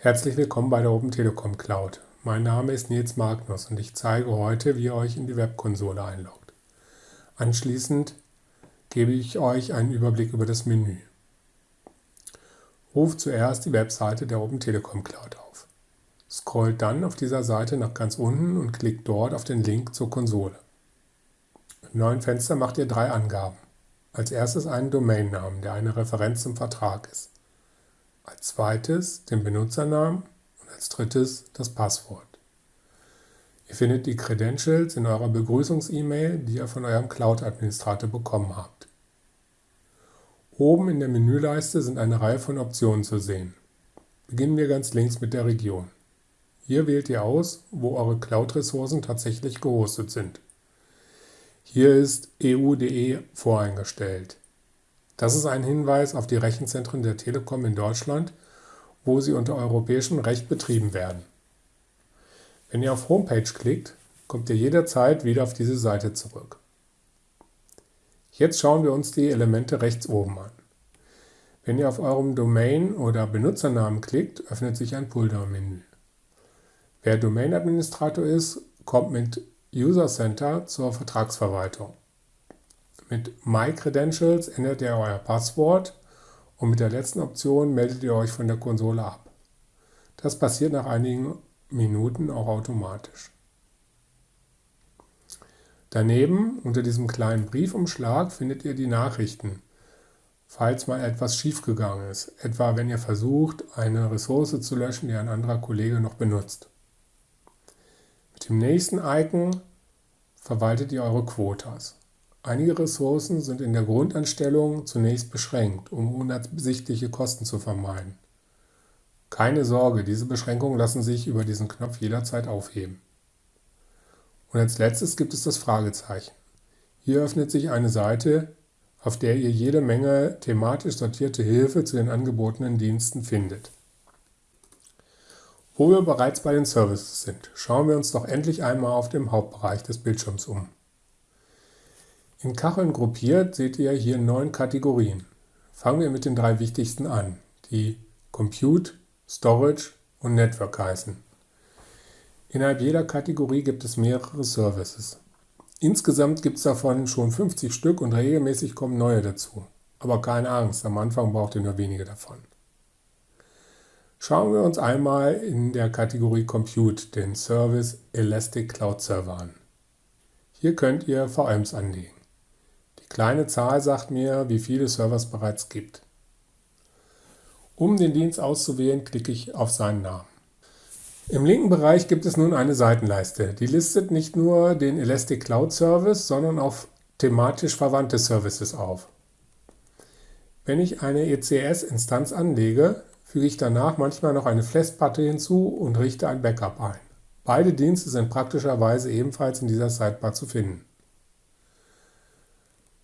Herzlich willkommen bei der Open Telekom Cloud. Mein Name ist Nils Magnus und ich zeige heute, wie ihr euch in die Webkonsole einloggt. Anschließend gebe ich euch einen Überblick über das Menü. Ruft zuerst die Webseite der Open Telekom Cloud auf. Scrollt dann auf dieser Seite nach ganz unten und klickt dort auf den Link zur Konsole. Im neuen Fenster macht ihr drei Angaben. Als erstes einen Domainnamen, der eine Referenz zum Vertrag ist. Als zweites den Benutzernamen und als drittes das Passwort. Ihr findet die Credentials in eurer Begrüßungs-E-Mail, die ihr von eurem Cloud-Administrator bekommen habt. Oben in der Menüleiste sind eine Reihe von Optionen zu sehen. Beginnen wir ganz links mit der Region. Hier wählt ihr aus, wo eure Cloud-Ressourcen tatsächlich gehostet sind. Hier ist EU.de voreingestellt. Das ist ein Hinweis auf die Rechenzentren der Telekom in Deutschland, wo sie unter europäischem Recht betrieben werden. Wenn ihr auf Homepage klickt, kommt ihr jederzeit wieder auf diese Seite zurück. Jetzt schauen wir uns die Elemente rechts oben an. Wenn ihr auf eurem Domain- oder Benutzernamen klickt, öffnet sich ein Pulldown-Menü. Wer Domain-Administrator ist, kommt mit User Center zur Vertragsverwaltung. Mit My Credentials ändert ihr euer Passwort und mit der letzten Option meldet ihr euch von der Konsole ab. Das passiert nach einigen Minuten auch automatisch. Daneben, unter diesem kleinen Briefumschlag, findet ihr die Nachrichten, falls mal etwas schiefgegangen ist, etwa wenn ihr versucht, eine Ressource zu löschen, die ein anderer Kollege noch benutzt. Mit dem nächsten Icon verwaltet ihr eure Quotas. Einige Ressourcen sind in der Grundanstellung zunächst beschränkt, um unabsichtliche Kosten zu vermeiden. Keine Sorge, diese Beschränkungen lassen sich über diesen Knopf jederzeit aufheben. Und als letztes gibt es das Fragezeichen. Hier öffnet sich eine Seite, auf der ihr jede Menge thematisch sortierte Hilfe zu den angebotenen Diensten findet. Wo wir bereits bei den Services sind, schauen wir uns doch endlich einmal auf dem Hauptbereich des Bildschirms um. In Kacheln gruppiert seht ihr hier neun Kategorien. Fangen wir mit den drei wichtigsten an, die Compute, Storage und Network heißen. Innerhalb jeder Kategorie gibt es mehrere Services. Insgesamt gibt es davon schon 50 Stück und regelmäßig kommen neue dazu. Aber keine Angst, am Anfang braucht ihr nur wenige davon. Schauen wir uns einmal in der Kategorie Compute den Service Elastic Cloud Server an. Hier könnt ihr VMs anlegen. Kleine Zahl sagt mir, wie viele Servers bereits gibt. Um den Dienst auszuwählen, klicke ich auf seinen Namen. Im linken Bereich gibt es nun eine Seitenleiste. Die listet nicht nur den Elastic Cloud Service, sondern auch thematisch verwandte Services auf. Wenn ich eine ECS-Instanz anlege, füge ich danach manchmal noch eine Festplatte hinzu und richte ein Backup ein. Beide Dienste sind praktischerweise ebenfalls in dieser Sidebar zu finden.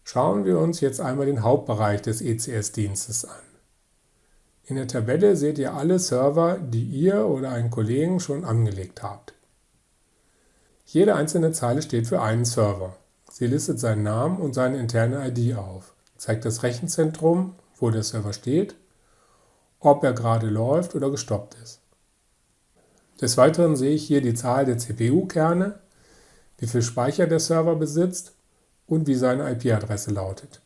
Schauen wir uns jetzt einmal den Hauptbereich des ECS-Dienstes an. In der Tabelle seht ihr alle Server, die ihr oder einen Kollegen schon angelegt habt. Jede einzelne Zeile steht für einen Server. Sie listet seinen Namen und seine interne ID auf, zeigt das Rechenzentrum, wo der Server steht ob er gerade läuft oder gestoppt ist. Des Weiteren sehe ich hier die Zahl der CPU-Kerne, wie viel Speicher der Server besitzt und wie seine IP-Adresse lautet.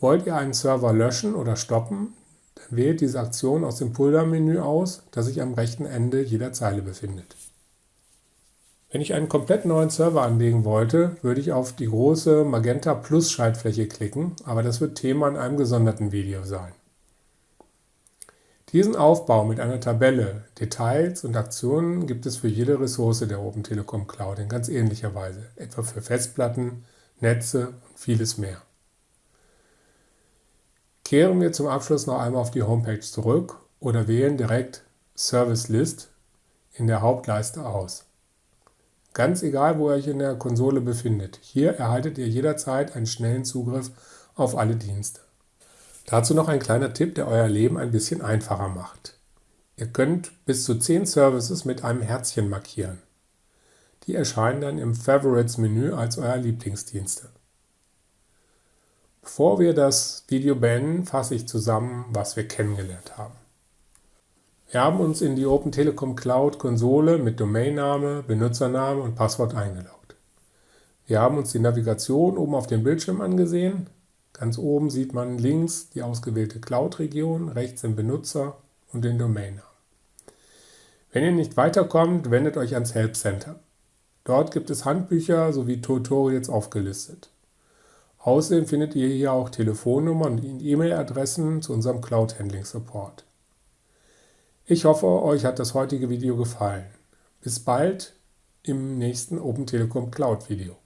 Wollt ihr einen Server löschen oder stoppen, dann wählt diese Aktion aus dem Pulldown-Menü aus, das sich am rechten Ende jeder Zeile befindet. Wenn ich einen komplett neuen Server anlegen wollte, würde ich auf die große Magenta Plus Schaltfläche klicken, aber das wird Thema in einem gesonderten Video sein. Diesen Aufbau mit einer Tabelle, Details und Aktionen gibt es für jede Ressource der Open Telekom Cloud in ganz ähnlicher Weise, etwa für Festplatten, Netze und vieles mehr. Kehren wir zum Abschluss noch einmal auf die Homepage zurück oder wählen direkt Service List in der Hauptleiste aus. Ganz egal, wo ihr euch in der Konsole befindet, hier erhaltet ihr jederzeit einen schnellen Zugriff auf alle Dienste. Dazu noch ein kleiner Tipp, der euer Leben ein bisschen einfacher macht. Ihr könnt bis zu 10 Services mit einem Herzchen markieren. Die erscheinen dann im Favorites-Menü als euer Lieblingsdienste. Bevor wir das Video beenden, fasse ich zusammen, was wir kennengelernt haben. Wir haben uns in die Open Telekom Cloud Konsole mit Domainname, Benutzername und Passwort eingeloggt. Wir haben uns die Navigation oben auf dem Bildschirm angesehen. Ganz oben sieht man links die ausgewählte Cloud-Region, rechts den Benutzer und den Domainnamen. Wenn ihr nicht weiterkommt, wendet euch ans Help Center. Dort gibt es Handbücher sowie Tutorials aufgelistet. Außerdem findet ihr hier auch Telefonnummern und E-Mail-Adressen zu unserem Cloud Handling Support. Ich hoffe, euch hat das heutige Video gefallen. Bis bald im nächsten Open Telekom Cloud Video.